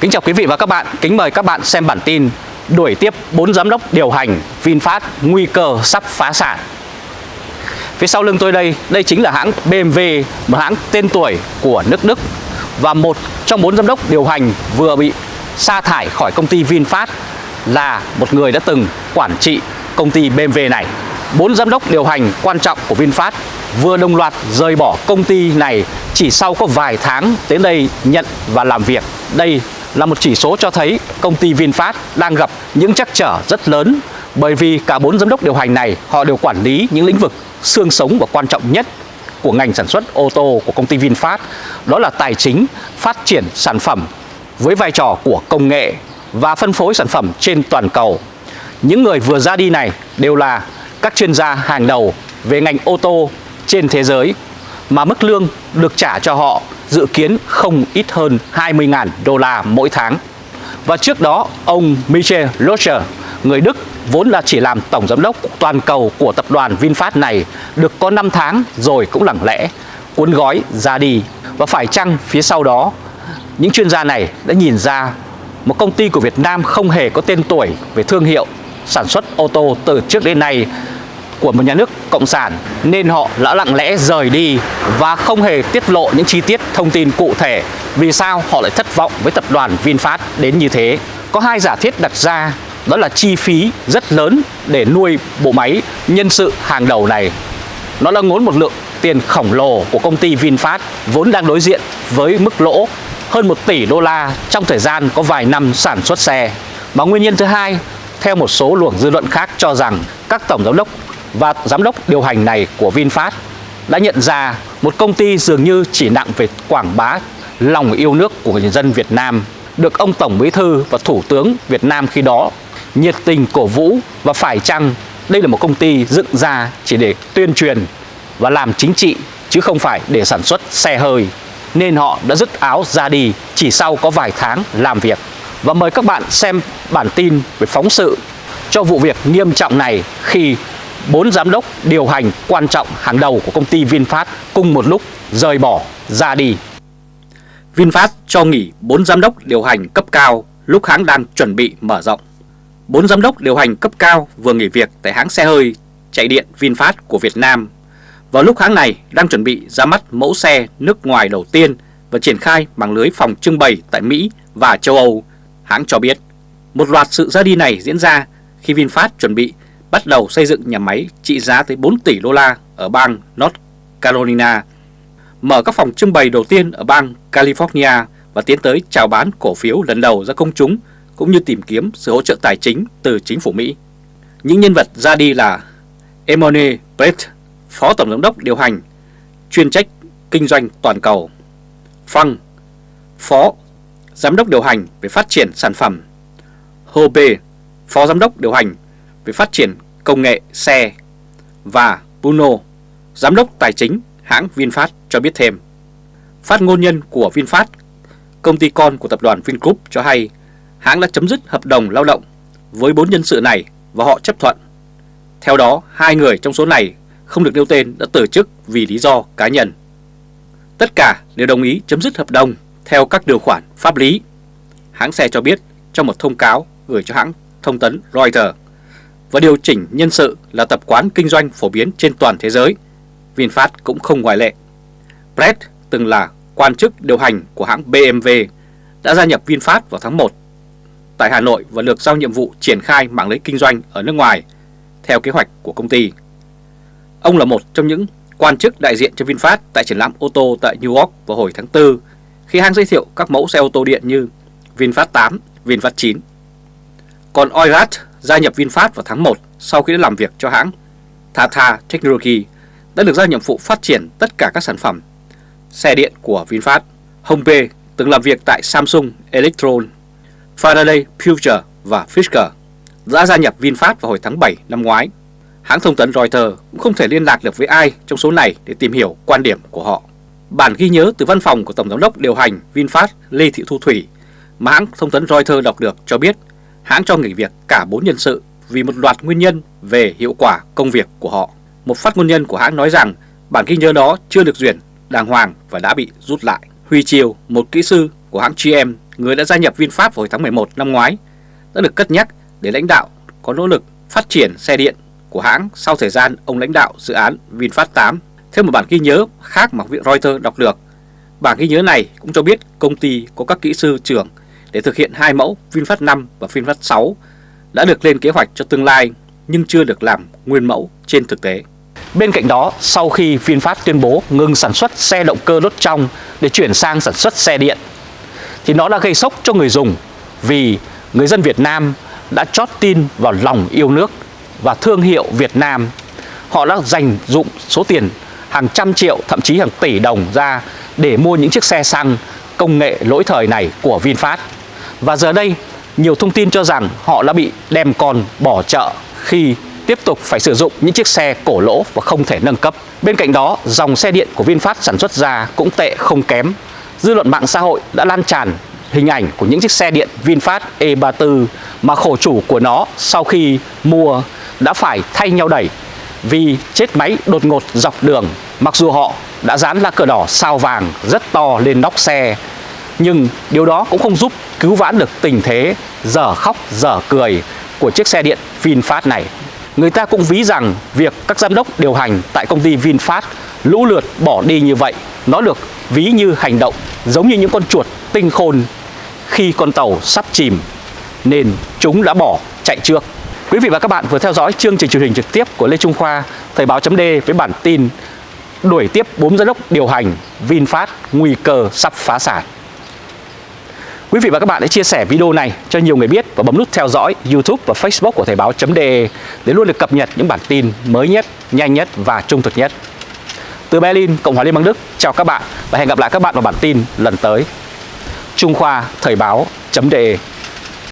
Kính chào quý vị và các bạn, kính mời các bạn xem bản tin Đuổi tiếp 4 giám đốc điều hành VinFast nguy cơ sắp phá sản. Phía sau lưng tôi đây, đây chính là hãng BMW, một hãng tên tuổi của nước Đức Và một trong 4 giám đốc điều hành vừa bị sa thải khỏi công ty VinFast là một người đã từng quản trị công ty BMW này. Bốn giám đốc điều hành quan trọng của VinFast vừa đồng loạt rời bỏ công ty này chỉ sau có vài tháng đến đây nhận và làm việc. Đây là một chỉ số cho thấy công ty VinFast đang gặp những trắc trở rất lớn bởi vì cả bốn giám đốc điều hành này họ đều quản lý những lĩnh vực xương sống và quan trọng nhất của ngành sản xuất ô tô của công ty VinFast đó là tài chính, phát triển sản phẩm với vai trò của công nghệ và phân phối sản phẩm trên toàn cầu. Những người vừa ra đi này đều là các chuyên gia hàng đầu về ngành ô tô trên thế giới mà mức lương được trả cho họ dự kiến không ít hơn 20.000 đô la mỗi tháng. Và trước đó, ông Michel Locher, người Đức vốn là chỉ làm tổng giám đốc toàn cầu của tập đoàn VinFast này được có 5 tháng rồi cũng lặng lẽ cuốn gói ra đi. Và phải chăng phía sau đó, những chuyên gia này đã nhìn ra một công ty của Việt Nam không hề có tên tuổi về thương hiệu sản xuất ô tô từ trước đến nay của một nhà nước cộng sản nên họ đã lặng lẽ rời đi và không hề tiết lộ những chi tiết thông tin cụ thể vì sao họ lại thất vọng với tập đoàn VinFast đến như thế. Có hai giả thiết đặt ra đó là chi phí rất lớn để nuôi bộ máy nhân sự hàng đầu này. Nó là ngốn một lượng tiền khổng lồ của công ty VinFast vốn đang đối diện với mức lỗ hơn 1 tỷ đô la trong thời gian có vài năm sản xuất xe. Mà nguyên nhân thứ hai, theo một số luồng dư luận khác cho rằng các tổng giám đốc và giám đốc điều hành này của VinFast đã nhận ra một công ty dường như chỉ nặng về quảng bá lòng yêu nước của người dân Việt Nam, được ông Tổng Bí Thư và Thủ tướng Việt Nam khi đó nhiệt tình cổ vũ và phải chăng đây là một công ty dựng ra chỉ để tuyên truyền và làm chính trị, chứ không phải để sản xuất xe hơi. Nên họ đã dứt áo ra đi chỉ sau có vài tháng làm việc. Và mời các bạn xem bản tin về phóng sự cho vụ việc nghiêm trọng này khi bốn giám đốc điều hành quan trọng hàng đầu của công ty VinFast cùng một lúc rời bỏ ra đi. VinFast cho nghỉ 4 giám đốc điều hành cấp cao lúc hãng đang chuẩn bị mở rộng. 4 giám đốc điều hành cấp cao vừa nghỉ việc tại hãng xe hơi chạy điện VinFast của Việt Nam vào lúc hãng này đang chuẩn bị ra mắt mẫu xe nước ngoài đầu tiên và triển khai mạng lưới phòng trưng bày tại Mỹ và châu Âu. Hãng cho biết, một loạt sự ra đi này diễn ra khi VinFast chuẩn bị bắt đầu xây dựng nhà máy trị giá tới 4 tỷ đô la ở bang North Carolina, mở các phòng trưng bày đầu tiên ở bang California và tiến tới chào bán cổ phiếu lần đầu ra công chúng cũng như tìm kiếm sự hỗ trợ tài chính từ chính phủ Mỹ. Những nhân vật ra đi là Emone Brett, Phó Tổng giám đốc điều hành, chuyên trách kinh doanh toàn cầu, Phăng, Phó Giám đốc điều hành về phát triển sản phẩm, Hobe, Phó Giám đốc điều hành về phát triển công nghệ xe và Bruno, giám đốc tài chính hãng VinFast cho biết thêm. Phát ngôn nhân của VinFast, công ty con của tập đoàn Vingroup cho hay hãng đã chấm dứt hợp đồng lao động với bốn nhân sự này và họ chấp thuận. Theo đó, hai người trong số này không được nêu tên đã từ chức vì lý do cá nhân. Tất cả đều đồng ý chấm dứt hợp đồng theo các điều khoản pháp lý. Hãng xe cho biết trong một thông cáo gửi cho hãng thông tấn Reuters và điều chỉnh nhân sự là tập quán kinh doanh phổ biến trên toàn thế giới. VinFast cũng không ngoại lệ. Brett từng là quan chức điều hành của hãng BMW đã gia nhập VinFast vào tháng 1 tại Hà Nội và được giao nhiệm vụ triển khai mạng lưới kinh doanh ở nước ngoài theo kế hoạch của công ty. Ông là một trong những quan chức đại diện cho VinFast tại triển lãm ô tô tại New York vào hồi tháng 4 khi hãng giới thiệu các mẫu xe ô tô điện như VinFast 8, VinFast 9. Còn Oirat gia nhập VinFast vào tháng 1 sau khi đã làm việc cho hãng Tata Technology đã được giao nhiệm vụ phát triển tất cả các sản phẩm xe điện của VinFast. Hongpe từng làm việc tại Samsung Electron, Faraday Future và Fisker đã gia nhập VinFast vào hồi tháng 7 năm ngoái. Hãng thông tấn Reuters cũng không thể liên lạc được với ai trong số này để tìm hiểu quan điểm của họ. Bản ghi nhớ từ văn phòng của Tổng giám đốc điều hành VinFast Lê Thị Thu Thủy mà hãng thông tấn Reuters đọc được cho biết hãng cho nghỉ việc cả 4 nhân sự vì một loạt nguyên nhân về hiệu quả công việc của họ. Một phát ngôn nhân của hãng nói rằng bản ghi nhớ đó chưa được duyệt đàng hoàng và đã bị rút lại. Huy Chiêu, một kỹ sư của hãng GM người đã gia nhập VinFast vào hồi tháng 11 năm ngoái, đã được cất nhắc để lãnh đạo có nỗ lực phát triển xe điện của hãng sau thời gian ông lãnh đạo dự án VinFast 8. Theo một bản ghi nhớ khác mà viện Reuters đọc được, bản ghi nhớ này cũng cho biết công ty có các kỹ sư trưởng để thực hiện hai mẫu VinFast 5 và VinFast 6 đã được lên kế hoạch cho tương lai nhưng chưa được làm nguyên mẫu trên thực tế. Bên cạnh đó, sau khi VinFast tuyên bố ngừng sản xuất xe động cơ đốt trong để chuyển sang sản xuất xe điện, thì nó đã gây sốc cho người dùng vì người dân Việt Nam đã chót tin vào lòng yêu nước và thương hiệu Việt Nam. Họ đã dành dụng số tiền hàng trăm triệu, thậm chí hàng tỷ đồng ra để mua những chiếc xe xăng công nghệ lỗi thời này của VinFast. Và giờ đây, nhiều thông tin cho rằng họ đã bị đem con bỏ chợ khi tiếp tục phải sử dụng những chiếc xe cổ lỗ và không thể nâng cấp. Bên cạnh đó, dòng xe điện của VinFast sản xuất ra cũng tệ không kém. Dư luận mạng xã hội đã lan tràn hình ảnh của những chiếc xe điện VinFast E34 mà khổ chủ của nó sau khi mua đã phải thay nhau đẩy vì chết máy đột ngột dọc đường mặc dù họ đã dán lá cờ đỏ sao vàng rất to lên nóc xe nhưng điều đó cũng không giúp cứu vãn được tình thế dở khóc dở cười của chiếc xe điện VinFast này. Người ta cũng ví rằng việc các giám đốc điều hành tại công ty VinFast lũ lượt bỏ đi như vậy nó được ví như hành động giống như những con chuột tinh khôn khi con tàu sắp chìm nên chúng đã bỏ chạy trước. Quý vị và các bạn vừa theo dõi chương trình truyền hình trực tiếp của Lê Trung Khoa, Thời báo chấm với bản tin đuổi tiếp bốn giám đốc điều hành VinFast nguy cơ sắp phá sản. Quý vị và các bạn hãy chia sẻ video này cho nhiều người biết và bấm nút theo dõi YouTube và Facebook của Thời báo.de để luôn được cập nhật những bản tin mới nhất, nhanh nhất và trung thực nhất. Từ Berlin, Cộng hòa Liên bang Đức, chào các bạn và hẹn gặp lại các bạn vào bản tin lần tới. Trung Khoa Thời báo.de